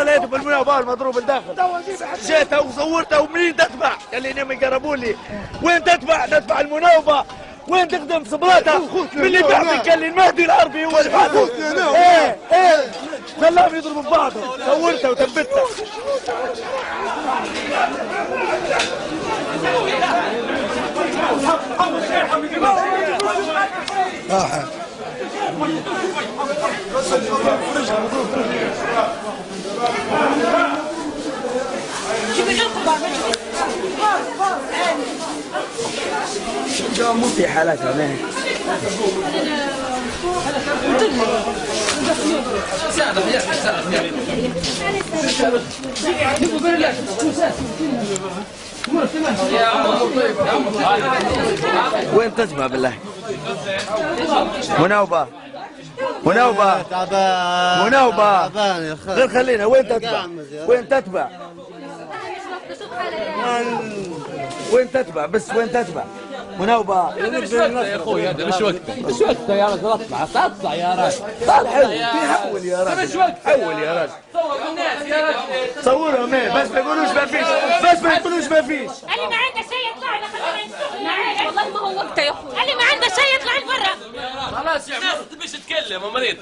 والله لقيته في المناوبة المضروب الداخل جيتها وصورتها ومنين تتبع قال لي نعم يقربوا لي. وين تتبع تتبع المناوبة. وين تخدم صبراتها من اللي بعدك قال لي المهدي العربي هو اللي بعده إيه إيه. خلاهم يضربوا في بعضهم صورتها مو في حالاتها ما وين تجمع بالله مناوبة. مناوبة. تعبان مناوبة غير خلينا. وين تتبع؟ وين تتبع؟ وين تتبع؟ بس وين تتبع؟ مناوبة مش وقته يا أخوي هذا مش وقته مش وقته يا رجل اطلع. اطلع يا رجل. حلو حول يا راجل مش وقته حول يا راجل صور الناس يا رجل. صورهم إيه بس ما يقولوش ما فيش. بس ما يقولوش ما فيش. اللي ما عنده شيء يطلع لنا خلينا نشوف والله ما هو وقته يا أخوي. اللي ما عنده شيء يطلع لبرا خلاص يا عمر تبيش تتكلم يا مريض